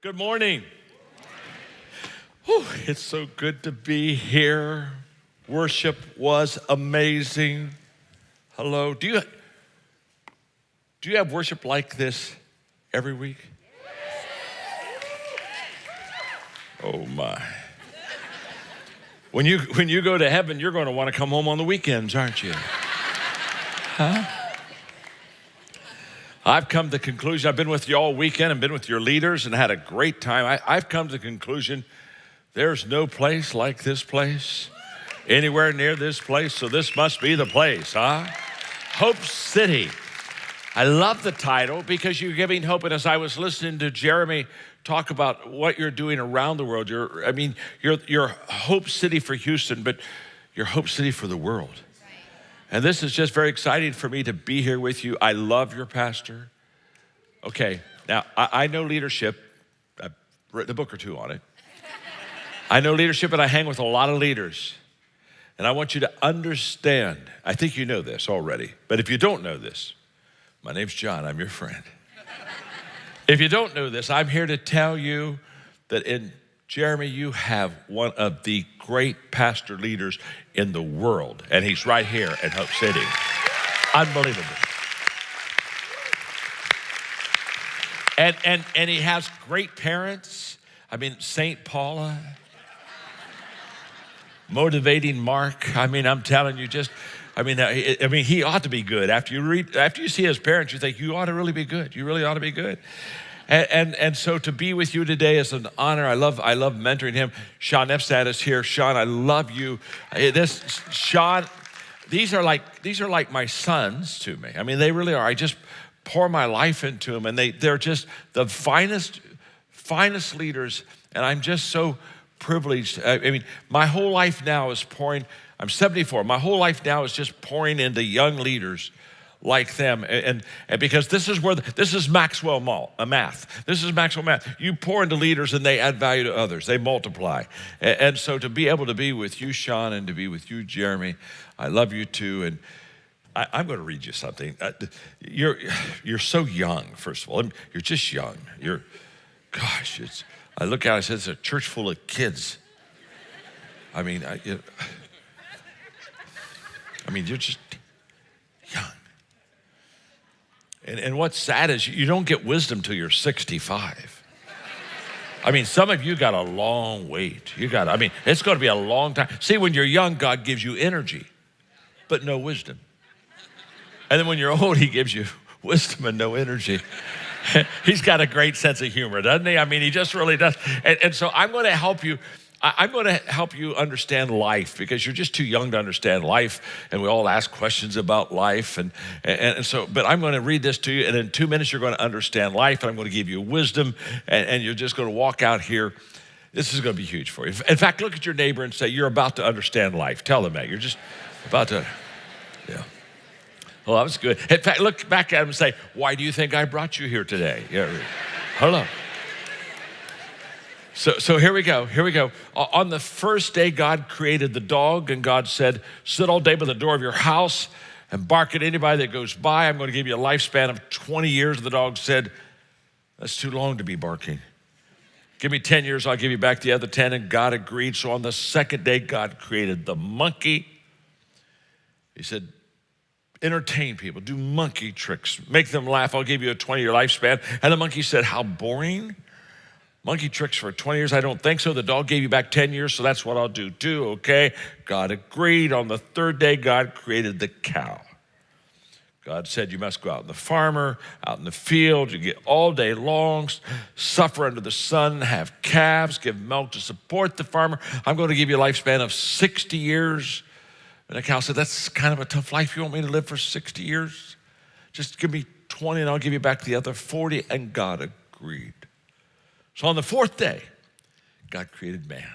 Good morning. Whew, it's so good to be here. Worship was amazing. Hello. Do you do you have worship like this every week? Oh my. When you when you go to heaven, you're going to want to come home on the weekends, aren't you? Huh? I've come to the conclusion, I've been with you all weekend and been with your leaders and had a great time. I, have come to the conclusion there's no place like this place, anywhere near this place, so this must be the place, huh? Hope City. I love the title because you're giving hope. And as I was listening to Jeremy talk about what you're doing around the world, you're, I mean, you're, you're Hope City for Houston, but you're Hope City for the world. And this is just very exciting for me to be here with you. I love your pastor. Okay, now I, I know leadership. I've written a book or two on it. I know leadership and I hang with a lot of leaders. And I want you to understand, I think you know this already, but if you don't know this, my name's John, I'm your friend. if you don't know this, I'm here to tell you that in Jeremy, you have one of the great pastor leaders in the world, and he's right here at Hope City. Unbelievable. And, and, and he has great parents. I mean, St. Paula, motivating Mark. I mean, I'm telling you, just, I mean, I mean, he ought to be good. After you read, after you see his parents, you think you ought to really be good. You really ought to be good. And, and, and, so to be with you today is an honor. I love, I love mentoring him. Sean Epstead is here. Sean, I love you. This, Sean, these are like, these are like my sons to me. I mean, they really are. I just pour my life into them and they, they're just the finest, finest leaders. And I'm just so privileged. I mean, my whole life now is pouring, I'm 74. My whole life now is just pouring into young leaders like them. And, and because this is where, the, this is Maxwell Mall, a math. This is Maxwell math. You pour into leaders and they add value to others. They multiply. And, and so to be able to be with you, Sean, and to be with you, Jeremy, I love you too. And I, am going to read you something. Uh, you're, you're so young, first of all. You're just young. You're, gosh, it's, I look out, I said, it's a church full of kids. I mean, I, it, I mean, you're just young. And, and what's sad is you don't get wisdom till you're 65. I mean, some of you got a long wait. You got, I mean, it's going to be a long time. See, when you're young, God gives you energy, but no wisdom. And then when you're old, He gives you wisdom and no energy. He's got a great sense of humor, doesn't he? I mean, he just really does. And, and so I'm going to help you I'm going to help you understand life because you're just too young to understand life, and we all ask questions about life. And, and, and, so, but I'm going to read this to you, and in two minutes, you're going to understand life, and I'm going to give you wisdom, and, and you're just going to walk out here. This is going to be huge for you. In fact, look at your neighbor and say, You're about to understand life. Tell them that. You're just about to, yeah. Well, that was good. In fact, look back at him and say, Why do you think I brought you here today? Yeah. Hello. So, so here we go. Here we go. Uh, on the first day, God created the dog, and God said, Sit all day by the door of your house and bark at anybody that goes by. I'm going to give you a lifespan of 20 years. The dog said, That's too long to be barking. Give me 10 years, I'll give you back the other 10. And God agreed. So on the second day, God created the monkey. He said, Entertain people, do monkey tricks, make them laugh. I'll give you a 20 year lifespan. And the monkey said, How boring. Monkey tricks for 20 years? I don't think so. The dog gave you back 10 years, so that's what I'll do too, okay? God agreed. On the third day, God created the cow. God said, You must go out in the farmer, out in the field, you get all day long, suffer under the sun, have calves, give milk to support the farmer. I'm going to give you a lifespan of 60 years. And the cow said, That's kind of a tough life. You want me to live for 60 years? Just give me 20 and I'll give you back the other 40. And God agreed. So on the fourth day, God created man.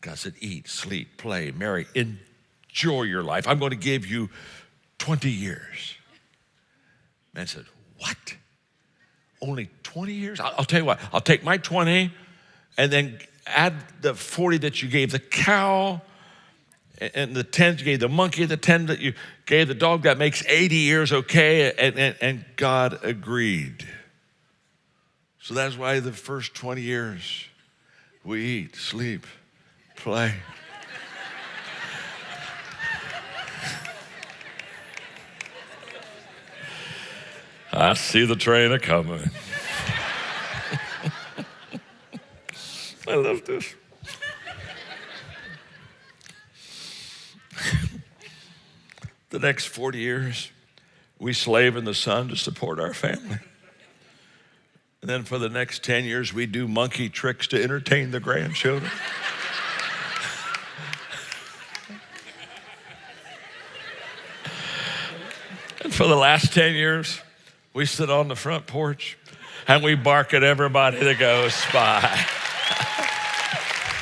God said, Eat, sleep, play, marry, enjoy your life. I'm going to give you 20 years. Man said, What? Only 20 years? I'll, tell you what, I'll take my 20 and then add the 40 that you gave the cow and the 10 you gave the monkey, the 10 that you gave the dog, that makes 80 years, okay? And, and, and God agreed. So that's why the first 20 years we eat, sleep, play. I see the train a coming. I love this. the next 40 years, we slave in the sun to support our family. And then for the next 10 years, we do monkey tricks to entertain the grandchildren. and for the last 10 years, we sit on the front porch and we bark at everybody that goes by.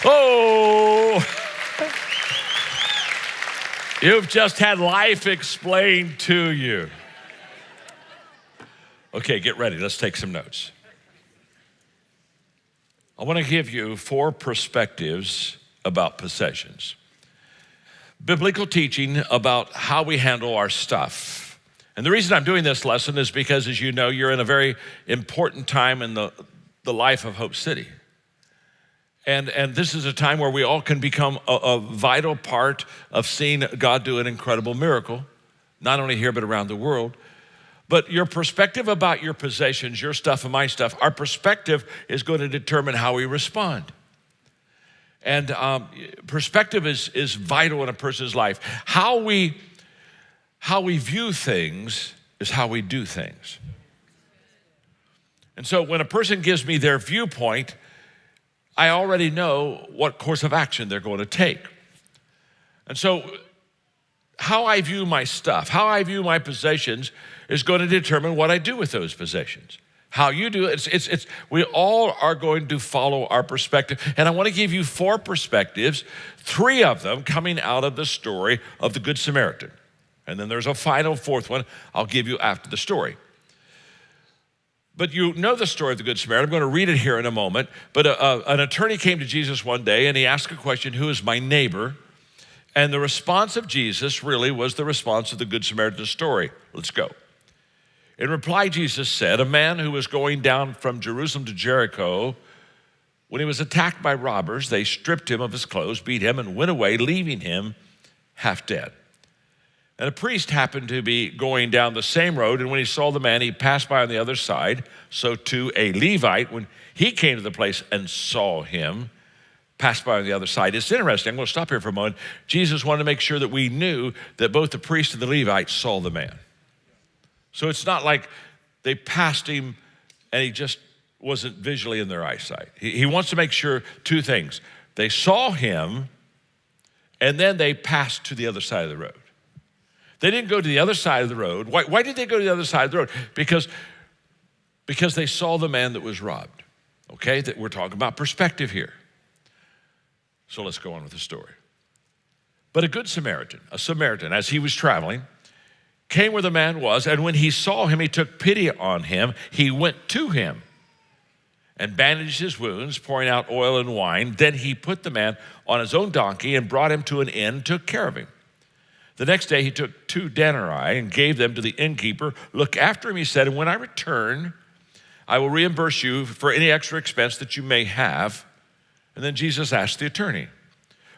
oh! You've just had life explained to you. Okay, get ready. Let's take some notes. I want to give you four perspectives about possessions. Biblical teaching about how we handle our stuff. And the reason I'm doing this lesson is because, as you know, you're in a very important time in the, the life of Hope City. And, and this is a time where we all can become a, a vital part of seeing God do an incredible miracle, not only here, but around the world. But your perspective about your possessions, your stuff and my stuff, our perspective is going to determine how we respond. And um, perspective is, is vital in a person's life. How we, how we view things is how we do things. And so when a person gives me their viewpoint, I already know what course of action they're going to take. And so, how I view my stuff, how I view my possessions, is going to determine what I do with those possessions. How you do it, it's, it's, it's, we all are going to follow our perspective. And I want to give you four perspectives, three of them coming out of the story of the Good Samaritan. And then there's a final fourth one I'll give you after the story. But you know the story of the Good Samaritan. I'm going to read it here in a moment. But a, a, an attorney came to Jesus one day and he asked a question Who is my neighbor? And the response of Jesus really was the response of the Good Samaritan story. Let's go. In reply, Jesus said, A man who was going down from Jerusalem to Jericho, when he was attacked by robbers, they stripped him of his clothes, beat him, and went away, leaving him half dead. And a priest happened to be going down the same road, and when he saw the man, he passed by on the other side. So, too, a Levite, when he came to the place and saw him, passed by on the other side. It's interesting. I'm going to stop here for a moment. Jesus wanted to make sure that we knew that both the priest and the Levite saw the man. So it's not like they passed him and he just wasn't visually in their eyesight. He, he wants to make sure two things they saw him, and then they passed to the other side of the road. They didn't go to the other side of the road. Why, why did they go to the other side of the road? Because, because they saw the man that was robbed. Okay, that we're talking about perspective here. So let's go on with the story. But a good Samaritan, a Samaritan, as he was traveling, came where the man was, and when he saw him, he took pity on him. He went to him and bandaged his wounds, pouring out oil and wine. Then he put the man on his own donkey and brought him to an inn, took care of him. The next day he took two denarii and gave them to the innkeeper. Look after him, he said, and when I return, I will reimburse you for any extra expense that you may have. And then Jesus asked the attorney,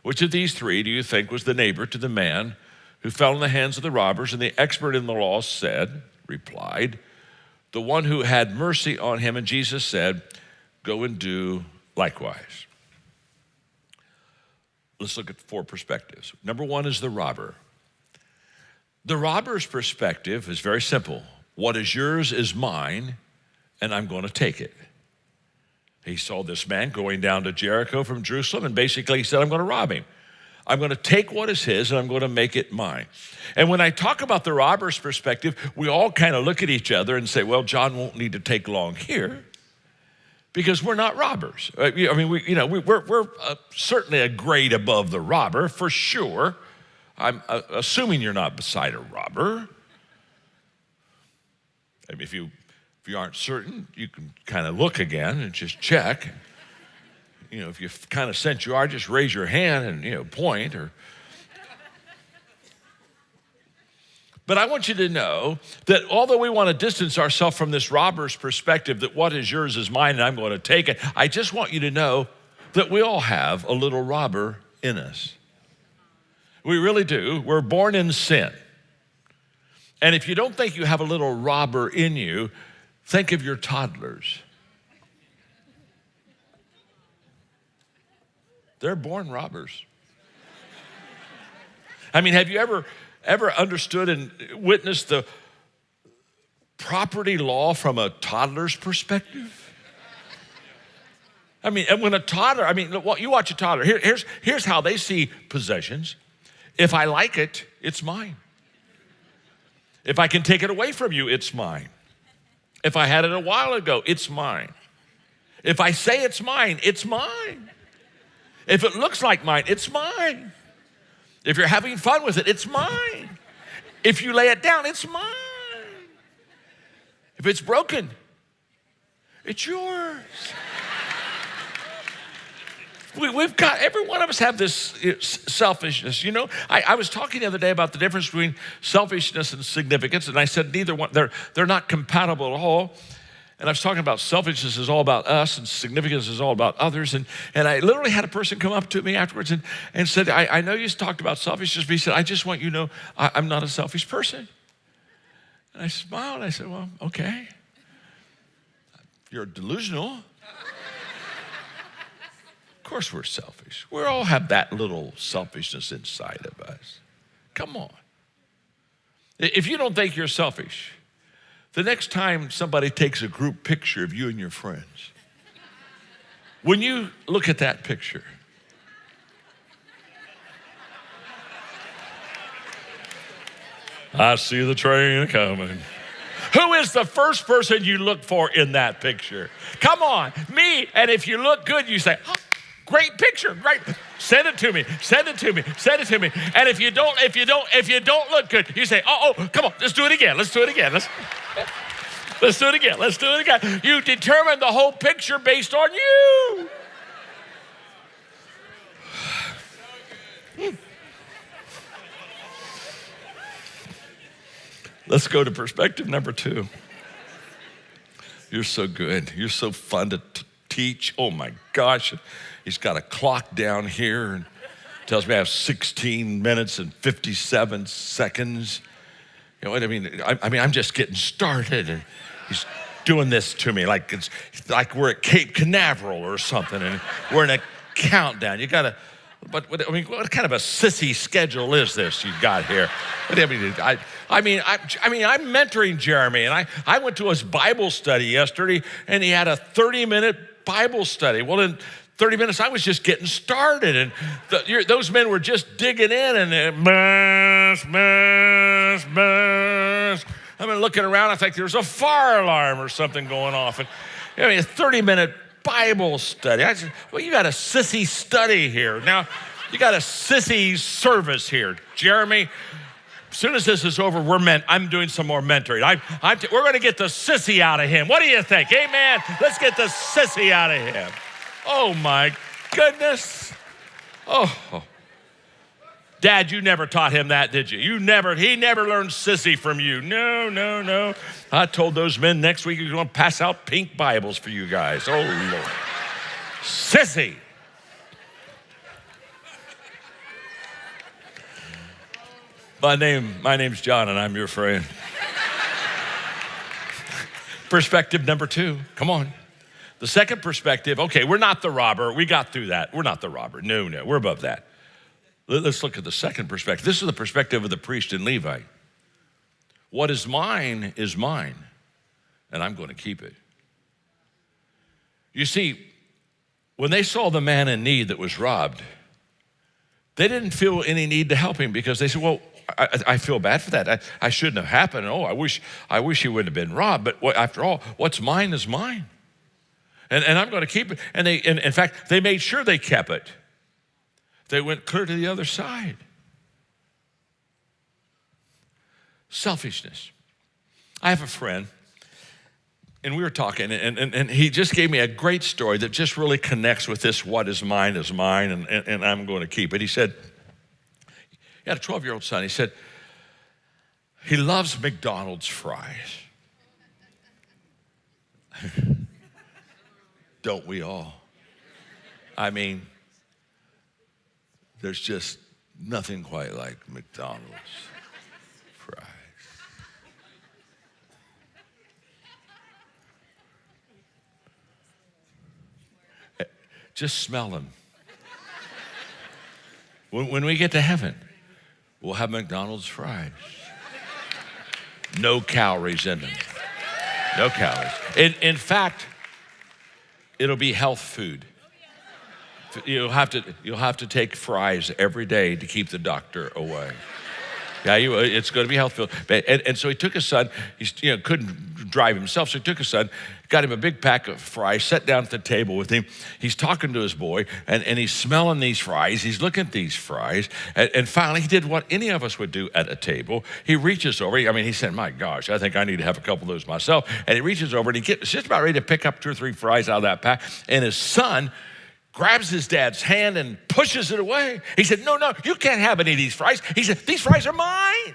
Which of these three do you think was the neighbor to the man who fell in the hands of the robbers? And the expert in the law said, replied, The one who had mercy on him. And Jesus said, Go and do likewise. Let's look at four perspectives. Number one is the robber. The robber's perspective is very simple what is yours is mine, and I'm going to take it. He saw this man going down to Jericho from Jerusalem, and basically he said, I'm going to rob him. I'm going to take what is his and I'm going to make it mine. And when I talk about the robber's perspective, we all kind of look at each other and say, well, John won't need to take long here because we're not robbers. Uh, I mean, we, you know, we, are we're uh, certainly a grade above the robber for sure. I'm uh, assuming you're not beside a robber. I mean, if you if you aren't certain, you can kind of look again and just check. You know, if you kind of sense you are, just raise your hand and you know point or. But I want you to know that although we want to distance ourselves from this robber's perspective that what is yours is mine and I'm going to take it, I just want you to know that we all have a little robber in us. We really do. We're born in sin. And if you don't think you have a little robber in you, think of your toddlers. They're born robbers. I mean, have you ever ever understood and witnessed the property law from a toddler's perspective? I mean, and when a toddler, I mean, you watch a toddler, Here, here's, here's how they see possessions. If I like it, it's mine. If I can take it away from you, it's mine. If I had it a while ago, it's mine. If I say it's mine, it's mine. If it looks like mine, it's mine. If you're having fun with it, it's mine. If you lay it down, it's mine. If it's broken, it's yours. We, have got, every one of us have this selfishness. You know, I, I, was talking the other day about the difference between selfishness and significance, and I said neither one, they're, they're not compatible at all. And I was talking about selfishness is all about us and significance is all about others. And, and I literally had a person come up to me afterwards and, and said, I, I know you talked about selfishness, but he said, I just want you to know I, I'm not a selfish person. And I smiled. I said, Well, okay. You're delusional course we're selfish. We all have that little selfishness inside of us. Come on. If you don't think you're selfish, the next time somebody takes a group picture of you and your friends, when you look at that picture, I see the train coming. Who is the first person you look for in that picture? Come on, me. And if you look good, you say, oh, Great picture, great. Send it to me. Send it to me. Send it to me. And if you don't, if you don't, if you don't look good, you say, "Oh, oh, come on, let's do it again. Let's do it again. Let's let's do it again. Let's do it again." You determine the whole picture based on you. Let's go to perspective number two. You're so good. You're so fun to t- teach. Oh my gosh. He's got a clock down here and tells me I have 16 minutes and 57 seconds. You know what I mean? I, I mean, I'm just getting started, and he's doing this to me like it's like we're at Cape Canaveral or something, and we're in a countdown. You gotta. But what, I mean, what kind of a sissy schedule is this you got here? What, I mean, I, I mean, I, I mean, I'm mentoring Jeremy, and I, I went to his Bible study yesterday, and he had a 30 minute Bible study. Well, in 30 minutes, I was just getting started. And the, those men were just digging in and uh, mass, mass, mass. I've been looking around. I think there's a fire alarm or something going off. And I mean, a 30 minute Bible study. I said, well, you got a sissy study here. Now, you got a sissy service here. Jeremy, as soon as this is over, we're meant, I'm doing some more mentoring. I, t- we're going to get the sissy out of him. What do you think? Amen. Let's get the sissy out of him. Oh my goodness. Oh. Dad, you never taught him that, did you? You never, he never learned sissy from you. No, no, no. I told those men next week going to pass out pink Bibles for you guys. Oh, Lord. Sissy. My name, my name's John, and I'm your friend. Perspective number two. Come on. The second perspective, okay, we're not the robber. We got through that. We're not the robber. No, no, we're above that. Let's look at the second perspective. This is the perspective of the priest and Levite. What is mine is mine, and I'm going to keep it. You see, when they saw the man in need that was robbed, they didn't feel any need to help him because they said, Well, I, I feel bad for that. I, I, shouldn't have happened. Oh, I wish, I wish he wouldn't have been robbed. But what, after all, what's mine is mine and, and I'm going to keep it. And they, and in fact, they made sure they kept it. They went clear to the other side. Selfishness. I have a friend, and we were talking, and, and, and he just gave me a great story that just really connects with this what is mine is mine, and, and, and I'm going to keep it. He said, he had a 12 year old son. He said, He loves McDonald's fries. Don't we all? I mean, there's just nothing quite like McDonald's fries. Just smell them. When, when we get to heaven, we'll have McDonald's fries. No calories in them. No calories. In, in fact, it'll be health food. You'll have, to, you'll have to take fries every day to keep the doctor away. Yeah, you, it's going to be health food. And, and so he took his son. He you know, couldn't drive himself, so he took his son, got him a big pack of fries, sat down at the table with him. He's talking to his boy, and, and he's smelling these fries. He's looking at these fries. And, and finally, he did what any of us would do at a table. He reaches over. I mean, he said, My gosh, I think I need to have a couple of those myself. And he reaches over and he gets just about ready to pick up two or three fries out of that pack. And his son, grabs his dad's hand and pushes it away. He said, No, no, you can't have any of these fries. He said, These fries are mine.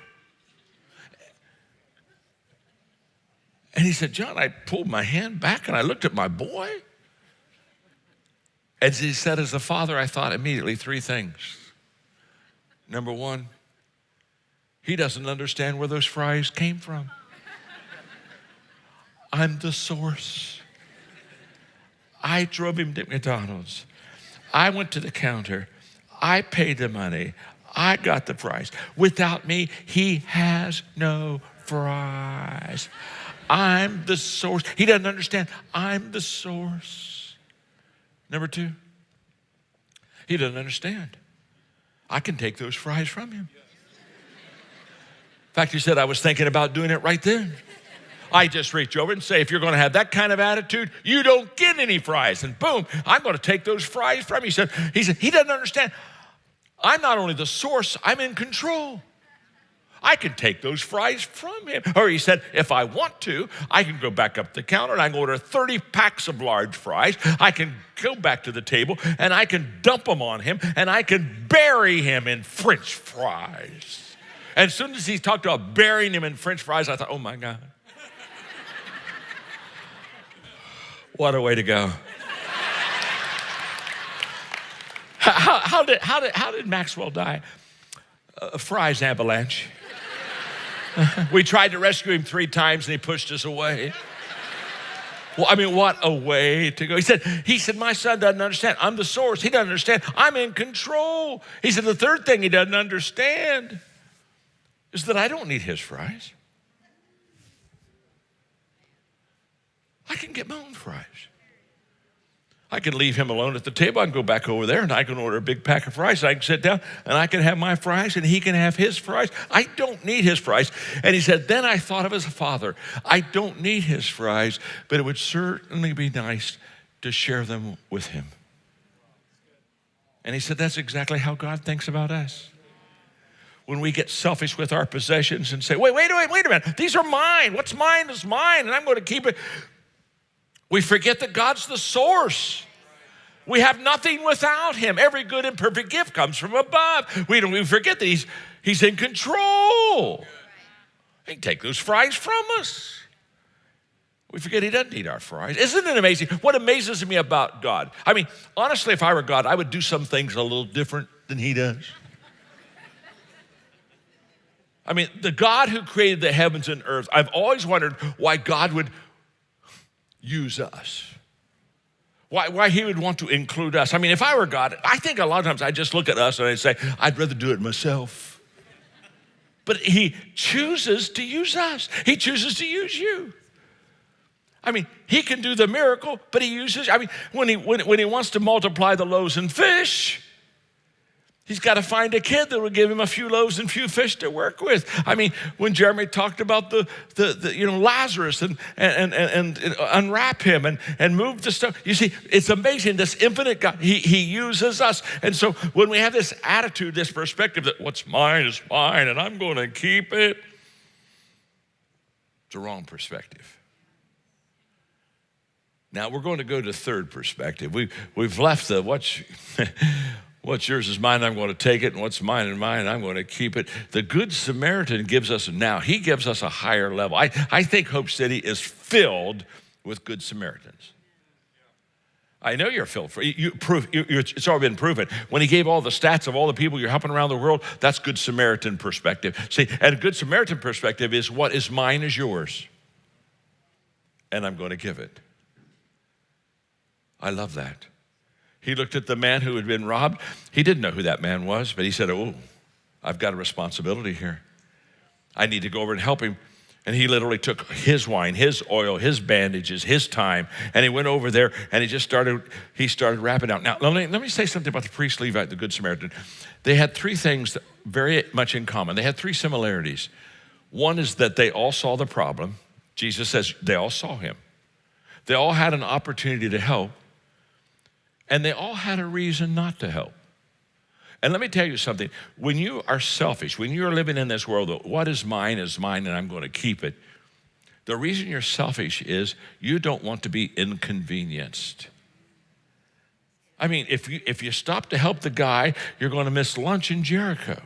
And he said, John, I pulled my hand back and I looked at my boy. As he said, as a father, I thought immediately three things. Number one, he doesn't understand where those fries came from. I'm the source. I drove him to McDonald's. I went to the counter. I paid the money. I got the fries. Without me, he has no fries. I'm the source. He doesn't understand. I'm the source. Number two, he doesn't understand. I can take those fries from him. In fact, he said, I was thinking about doing it right then. I just reach over and say, if you're going to have that kind of attitude, you don't get any fries. And boom, I'm going to take those fries from you. He said, he said, he doesn't understand. I'm not only the source, I'm in control. I can take those fries from him. Or he said, if I want to, I can go back up the counter and I can order 30 packs of large fries. I can go back to the table and I can dump them on him and I can bury him in French fries. And as soon as he talked about burying him in French fries, I thought, oh my God. What a way to go. how, how, did, how, did, how did Maxwell die? A fries avalanche. we tried to rescue him three times and he pushed us away. Well, I mean, what a way to go. He said, he said, my son doesn't understand. I'm the source. He doesn't understand. I'm in control. He said, the third thing he doesn't understand is that I don't need his fries. I can get my own fries. I can leave him alone at the table. I can go back over there and I can order a big pack of fries. I can sit down and I can have my fries and he can have his fries. I don't need his fries. And he said, Then I thought of his father. I don't need his fries, but it would certainly be nice to share them with him. And he said, That's exactly how God thinks about us when we get selfish with our possessions and say, wait, wait, wait, wait a minute. These are mine. What's mine is mine, and I'm going to keep it. We forget that God's the source. We have nothing without him. Every good and perfect gift comes from above. We don't even forget that he's, he's in control. He can take those fries from us. We forget he doesn't need our fries. Isn't it amazing? What amazes me about God? I mean, honestly, if I were God, I would do some things a little different than he does. I mean, the God who created the heavens and earth, I've always wondered why God would use us. Why, why he would want to include us. I mean, if I were God, I think a lot of times I just look at us and I say, I'd rather do it myself. But he chooses to use us, he chooses to use you. I mean, he can do the miracle, but he uses, I mean, when he, when, when he wants to multiply the loaves and fish, He's got to find a kid that will give him a few loaves and few fish to work with. I mean, when Jeremy talked about the, the, the you know, Lazarus and, and, and, and, unwrap him and, and move the stuff, you see, it's amazing. This infinite God, he, he uses us. And so when we have this attitude, this perspective that what's mine is mine and I'm going to keep it, it's a wrong perspective. Now we're going to go to third perspective. We, we've left the what's What's yours is mine, I'm going to take it, and what's mine and mine, I'm going to keep it. The Good Samaritan gives us now, he gives us a higher level. I, I think Hope City is filled with Good Samaritans. I know you're filled. For, you prove, you, it's already been proven. When he gave all the stats of all the people you're helping around the world, that's Good Samaritan perspective. See, and a Good Samaritan perspective is what is mine is yours, and I'm going to give it. I love that. He looked at the man who had been robbed. He didn't know who that man was, but he said, Oh, I've got a responsibility here. I need to go over and help him. And he literally took his wine, his oil, his bandages, his time, and he went over there and he just started, he started wrapping out. Now, let me, let me say something about the priest Levite, the Good Samaritan. They had three things very much in common. They had three similarities. One is that they all saw the problem. Jesus says they all saw him. They all had an opportunity to help, and they all had a reason not to help. And let me tell you something when you are selfish, when you're living in this world, what is mine is mine and I'm going to keep it, the reason you're selfish is you don't want to be inconvenienced. I mean, if you, if you stop to help the guy, you're going to miss lunch in Jericho.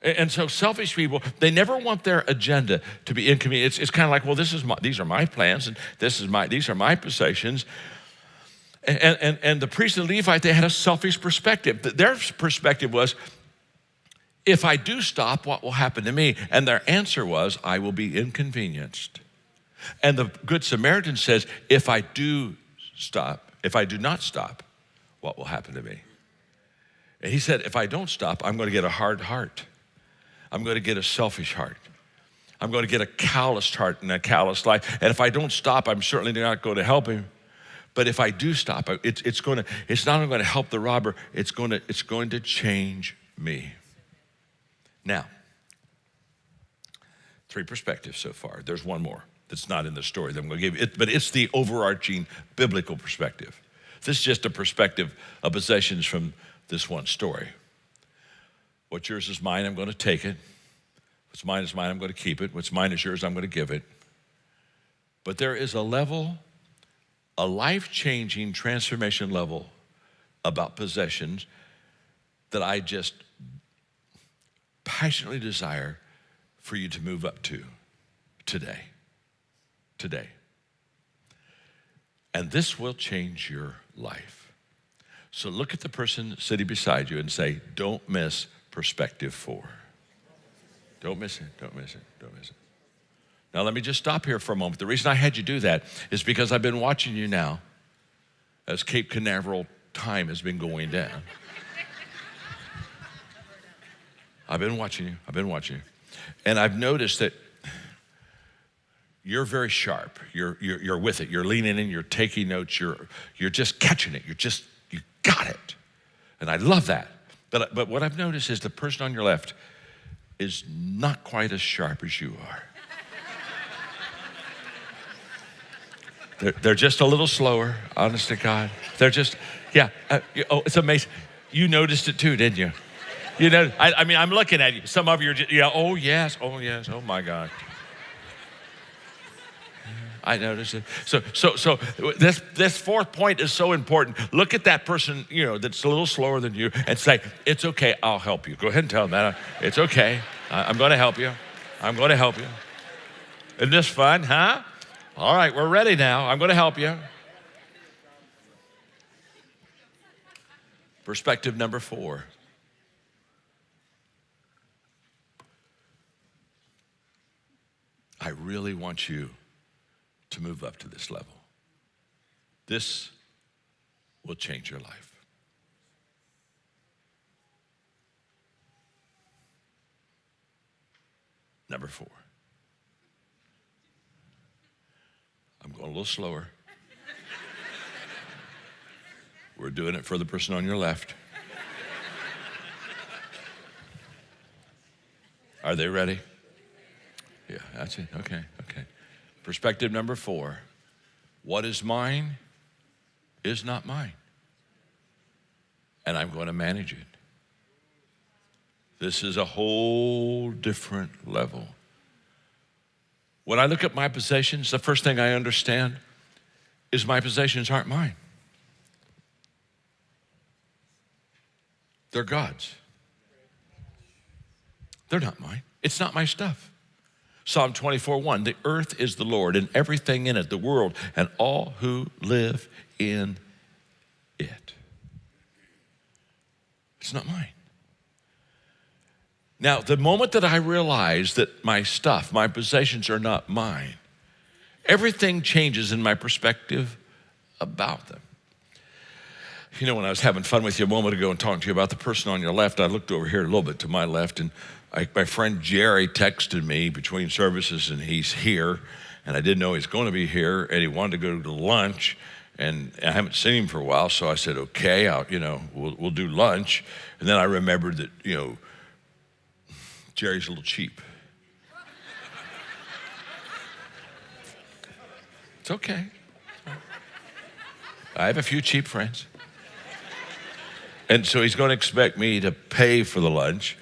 And so selfish people, they never want their agenda to be inconvenient. It's, it's kind of like, well, this is my, these are my plans and this is my, these are my possessions. And, and, and the priest and Levite, they had a selfish perspective. Their perspective was, if I do stop, what will happen to me? And their answer was, I will be inconvenienced. And the Good Samaritan says, if I do stop, if I do not stop, what will happen to me? And he said, if I don't stop, I'm going to get a hard heart. I'm going to get a selfish heart. I'm going to get a calloused heart and a calloused life. And if I don't stop, I'm certainly not going to help him. But if I do stop, it's, it's, going to, it's not going to help the robber, it's going to, it's going to change me. Now, three perspectives so far. There's one more that's not in the story that I'm going to give you, it, but it's the overarching biblical perspective. This is just a perspective of possessions from this one story. What's yours is mine, I'm going to take it. What's mine is mine, I'm going to keep it. What's mine is yours, I'm going to give it. But there is a level a life changing transformation level about possessions that I just passionately desire for you to move up to today. Today. And this will change your life. So look at the person sitting beside you and say, Don't miss perspective four. Don't miss it, don't miss it, don't miss it. Now, let me just stop here for a moment. The reason I had you do that is because I've been watching you now as Cape Canaveral time has been going down. I've been watching you. I've been watching you. And I've noticed that you're very sharp. You're, you're, you're with it. You're leaning in, you're taking notes, you're, you're just catching it. You're just, you got it. And I love that. But, but what I've noticed is the person on your left is not quite as sharp as you are. They're, they're just a little slower, honest to God. They're just, yeah. Uh, oh, it's amazing. You noticed it too, didn't you? You know, I, I mean, I'm looking at you. Some of you are just, yeah, oh, yes, oh, yes, oh, my God. I noticed it. So, so, so this, this fourth point is so important. Look at that person, you know, that's a little slower than you and say, it's okay, I'll help you. Go ahead and tell them that. It's okay. I'm going to help you. I'm going to help you. Isn't this fun, huh? All right, we're ready now. I'm going to help you. Perspective number four. I really want you to move up to this level. This will change your life. Number four. I'm going a little slower. We're doing it for the person on your left. Are they ready? Yeah, that's it. Okay, okay. Perspective number four what is mine is not mine, and I'm going to manage it. This is a whole different level. When I look at my possessions, the first thing I understand is my possessions aren't mine. They're God's. They're not mine. It's not my stuff. Psalm 24 1 The earth is the Lord and everything in it, the world, and all who live in it. It's not mine. Now, the moment that I realize that my stuff, my possessions are not mine, everything changes in my perspective about them. You know, when I was having fun with you a moment ago and talking to you about the person on your left, I looked over here a little bit to my left, and I, my friend Jerry texted me between services, and he's here, and I didn't know he's going to be here, and he wanted to go to lunch, and I haven't seen him for a while, so I said, okay, I'll, you know, we'll, we'll do lunch, and then I remembered that, you know, Jerry's a little cheap. It's okay. I have a few cheap friends. And so he's going to expect me to pay for the lunch.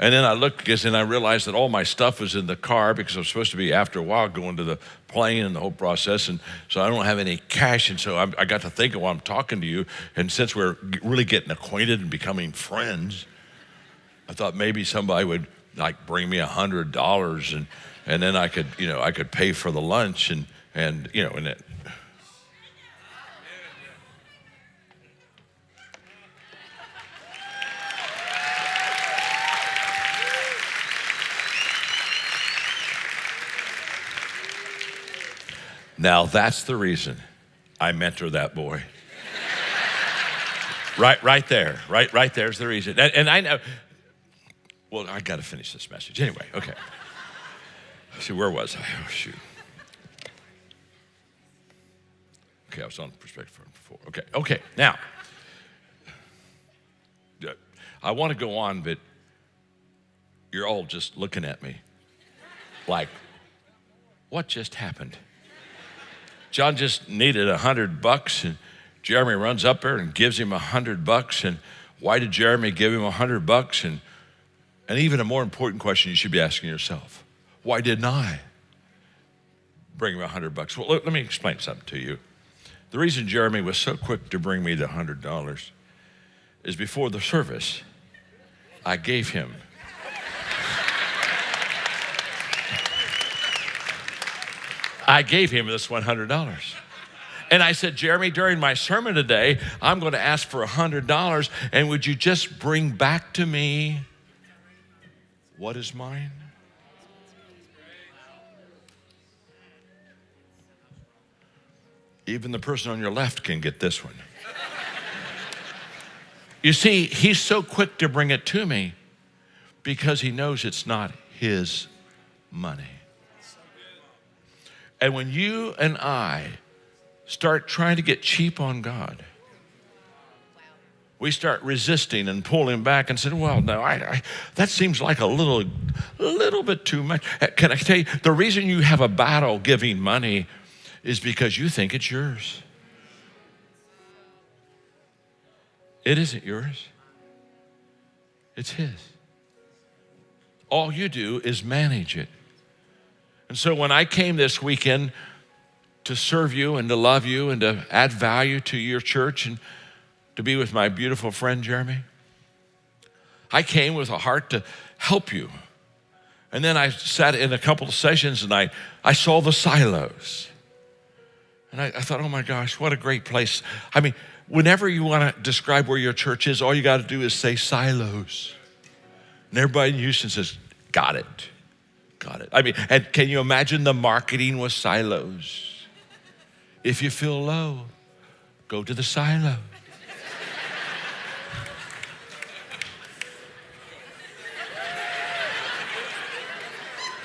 And then I looked and I realized that all my stuff was in the car because I'm supposed to be after a while going to the plane and the whole process. And so I don't have any cash. And so I, I got to thinking while I'm talking to you. And since we're really getting acquainted and becoming friends, I thought maybe somebody would like bring me a hundred dollars and and then I could you know I could pay for the lunch and and you know and it. Now that's the reason I mentor that boy. right, right there, right, right there's the reason. And, and I know well, I got to finish this message. Anyway, okay. See, where was I? Oh, shoot. Okay, I was on perspective before. Okay, okay, now. I want to go on, but you're all just looking at me like, what just happened? John just needed a hundred bucks, and Jeremy runs up there and gives him a hundred bucks. And why did Jeremy give him a hundred bucks? And and even a more important question you should be asking yourself why didn't I bring him a hundred bucks? Well, let, let me explain something to you. The reason Jeremy was so quick to bring me the hundred dollars is before the service, I gave him. I gave him this $100. And I said, Jeremy, during my sermon today, I'm going to ask for $100, and would you just bring back to me what is mine? Even the person on your left can get this one. you see, he's so quick to bring it to me because he knows it's not his money. And when you and I start trying to get cheap on God, we start resisting and pulling back and saying, well, no, I, I, that seems like a little, little bit too much. Uh, can I tell you, the reason you have a battle giving money is because you think it's yours. It isn't yours. It's His. All you do is manage it. And so when I came this weekend to serve you and to love you and to add value to your church and to be with my beautiful friend Jeremy. I came with a heart to help you. And then I sat in a couple of sessions and I, I saw the silos. And I, I thought, oh my gosh, what a great place. I mean, whenever you want to describe where your church is, all you got to do is say silos. And everybody in Houston says, got it. Got it. I mean, and can you imagine the marketing with silos? If you feel low, go to the silo.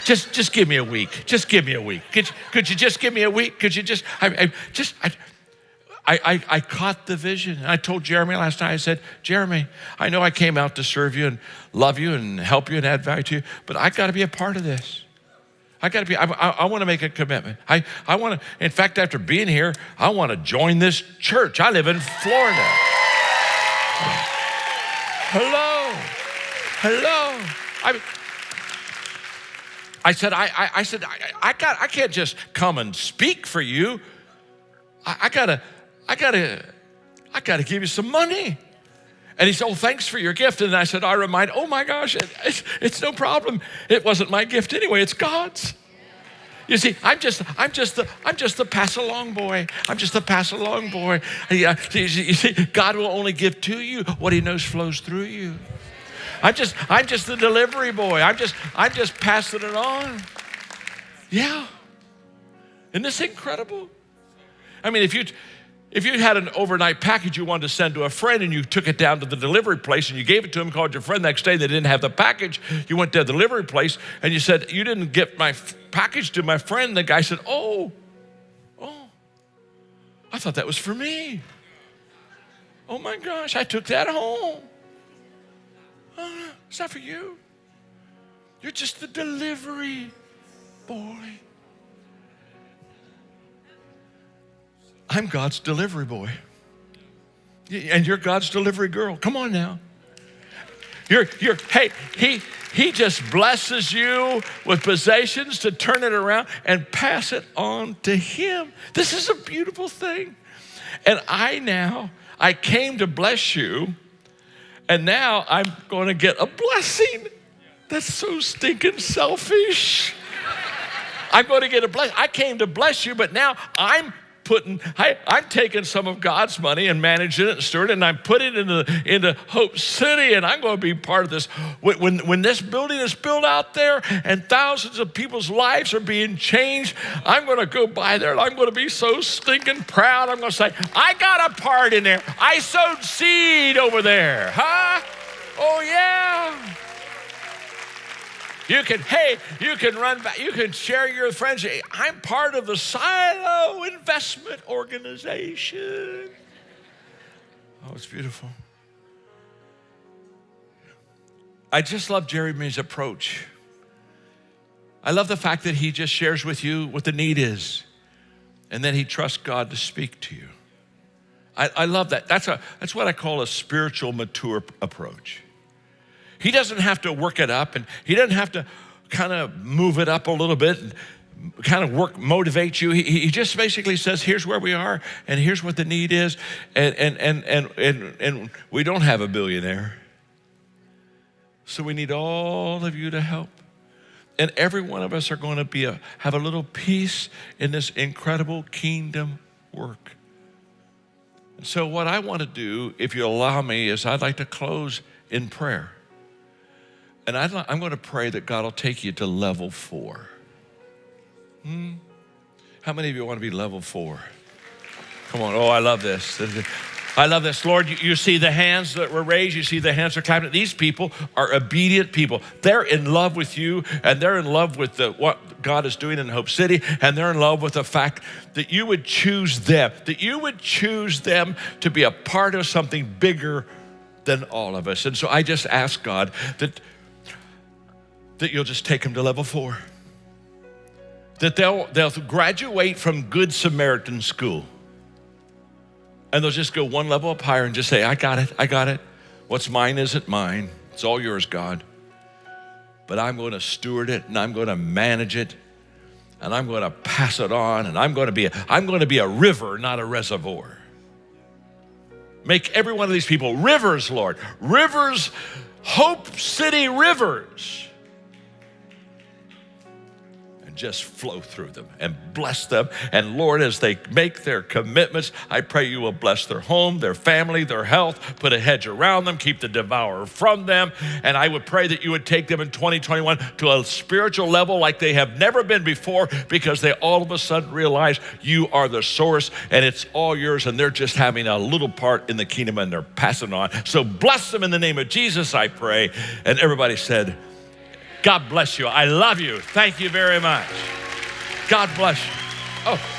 Just, just give me a week. Just give me a week. Could, could you just give me a week? Could you just, I, I just, I, I, I, caught the vision. I told Jeremy last night, I said, Jeremy, I know I came out to serve you and love you and help you and add value to you, but I got to be a part of this. I got to be, I, I, I want to make a commitment. I, I want to, in fact, after being here, I want to join this church. I live in Florida. Hello. Hello. I mean, I said, I, I, I said, I, I, got, I can't just come and speak for you. I, I gotta, I gotta, I gotta give you some money. And he said, Oh, thanks for your gift. And I said, I remind, oh my gosh, it, it's, it's no problem. It wasn't my gift anyway, it's God's. You see, I'm just, I'm just the, I'm just the pass along boy. I'm just the pass along boy. Yeah, you see, God will only give to you what He knows flows through you. I'm just, I'm just the delivery boy. I'm just, I'm just passing it on. Yeah. Isn't this incredible? I mean, if you if you had an overnight package you wanted to send to a friend and you took it down to the delivery place and you gave it to him, called your friend next day, they didn't have the package, you went to the delivery place and you said, You didn't get my package to my friend. The guy said, Oh, oh, I thought that was for me. Oh my gosh, I took that home. It's not for you. You're just the delivery boy. I'm God's delivery boy. And you're God's delivery girl. Come on now. You're, you're, hey, he, he just blesses you with possessions to turn it around and pass it on to him. This is a beautiful thing. And I now, I came to bless you, and now I'm going to get a blessing. That's so stinking selfish. I'm going to get a blessing. I came to bless you, but now I'm putting, I, I'm taking some of God's money and managing it and stewarding, and I'm putting it into, into Hope City, and I'm going to be part of this. When, when this building is built out there and thousands of people's lives are being changed, I'm going to go by there and I'm going to be so stinking proud. I'm going to say, I got a part in there. I sowed seed over there. Huh? Oh, yeah. You can, hey, you can run back, you can share your friends. I'm part of the Silo Investment Organization. Oh, it's beautiful. I just love Jeremy's approach. I love the fact that he just shares with you what the need is, and then he trusts God to speak to you. I, I love that. That's, a, that's what I call a spiritual mature approach. He doesn't have to work it up and he doesn't have to kind of move it up a little bit and kind of work, motivate you. He, he just basically says, here's where we are and here's what the need is. And, and, and, and, and, and we don't have a billionaire. So we need all of you to help. And every one of us are going to be a, have a little piece in this incredible kingdom work. And so, what I want to do, if you allow me, is I'd like to close in prayer. And i am going to pray that God will take you to level four. Hmm? How many of you want to be level four? Come on. Oh, I love this. I love this. Lord, you, you, see the hands that were raised, you see the hands are clapping. These people are obedient people. They're in love with you, and they're in love with the, what God is doing in Hope City, and they're in love with the fact that you would choose them, that you would choose them to be a part of something bigger than all of us. And so I just ask God that that you'll just take them to level four. That they'll, they'll graduate from Good Samaritan school and they'll just go one level up higher and just say, I got it, I got it. What's mine isn't mine. It's all yours, God. But I'm going to steward it and I'm going to manage it and I'm going to pass it on and I'm going to be a, I'm going to be a river, not a reservoir. Make every one of these people rivers, Lord. Rivers, Hope City rivers just flow through them and bless them. And Lord, as they make their commitments, I pray you will bless their home, their family, their health, put a hedge around them, keep the devourer from them. And I would pray that you would take them in 2021 to a spiritual level like they have never been before because they all of a sudden realize you are the source and it's all yours and they're just having a little part in the kingdom and they're passing on. So bless them in the name of Jesus, I pray. And everybody said, God bless you. I love you. Thank you very much. God bless you. Oh.